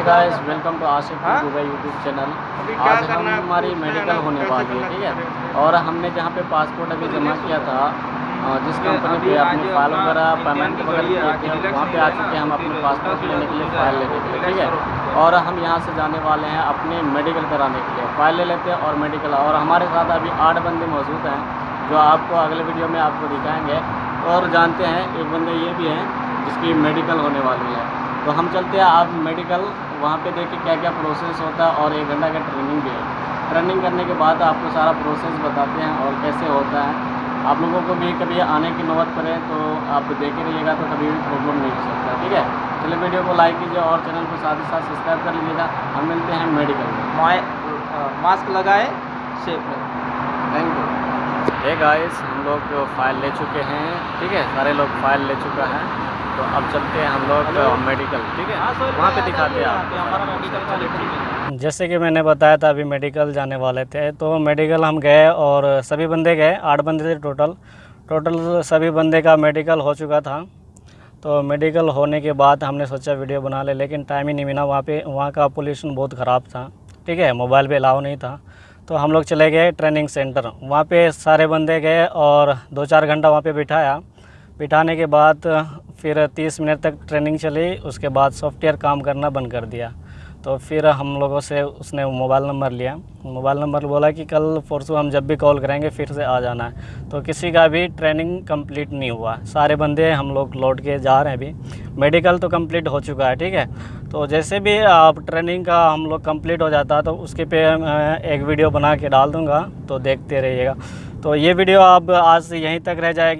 Hey? Guys welcome to Asif? Dubai YouTube channel आज हम हमारी मेडिकल होने वाली है ठीक है? और हमने जहाँ पे पासपोर्ट अभी जमा किया था अ, जिस कंपनी पे आज अपने फ़ाइल वगैरह पेमेंट वगैरह किए थे वहाँ पे आ चुके हैं हम अपने पासपोर्ट लेने के लिए फ़ाइल लेने के लिए ठीक है? और हम यहाँ से जाने वाले हैं अपने मेडिकल कराने के लिए। फ़ाइल ले लेते हैं और मेडिकल और हमारे साथ अभी आठ बंदे मौजूद हैं जो आपको अगले वीडियो में आपको दिखाएँगे। और जानते हैं एक बंदे ये भी हैं जिसकी मेडिकल होने वाली है। तो हम चलते हैं आप मेडिकल वहाँ पे देखें क्या क्या प्रोसेस होता है और एक घंटा का ट्रेनिंग भी है। ट्रेनिंग करने के बाद आपको सारा प्रोसेस बताते हैं और कैसे होता है। आप लोगों को भी कभी आने की नौबत पड़े तो आप देखे रहिएगा तो कभी भी प्रॉब्लम नहीं हो सकता ठीक है? चलिए वीडियो को लाइक कीजिए और चैनल को साथ ही साथ सब्सक्राइब कर लीजिएगा। हम मिलते हैं मेडिकल में। मास्क लगाए सेफ़ रहे थैंक यू हे गाइस हम लोग फ़ाइल ले चुके हैं ठीक है? सारे लोग फ़ाइल ले चुका है। तो अब चलते हैं हम लोग मेडिकल ठीक है? वहाँ पे दिखाते हैं है जैसे कि मैंने बताया था अभी मेडिकल जाने वाले थे तो मेडिकल हम गए और सभी बंदे गए आठ बंदे थे टोटल टोटल सभी बंदे का मेडिकल हो चुका था। तो मेडिकल होने के बाद हमने सोचा वीडियो बना ले लेकिन टाइम ही नहीं मिला। वहाँ पे वहाँ का पोल्यूशन बहुत ख़राब था ठीक है? मोबाइल पे अलाव नहीं था। तो हम लोग चले गए ट्रेनिंग सेंटर वहाँ पे सारे बंदे गए और दो चार घंटा वहाँ पे बिठाया। बिठाने के बाद फिर तीस मिनट तक ट्रेनिंग चली, उसके बाद सॉफ्टवेयर काम करना बंद कर दिया। तो फिर हम लोगों से उसने मोबाइल नंबर लिया। मोबाइल नंबर बोला कि कल परसों हम जब भी कॉल करेंगे, फिर से आ जाना है। तो किसी का भी ट्रेनिंग कंप्लीट नहीं हुआ। सारे बंदे हम लोग लौट के जा रहे हैं अभी। मेडिकल तो कंप्लीट हो चुका है, ठीक है? तो जैसे भी आप ट्रेनिंग का हम लोग कंप्लीट हो जाता तो उसके पे एक वीडियो बना के डाल दूँगा तो देखते रहिएगा। तो ये वीडियो आप आज यहीं तक रह जाएगी।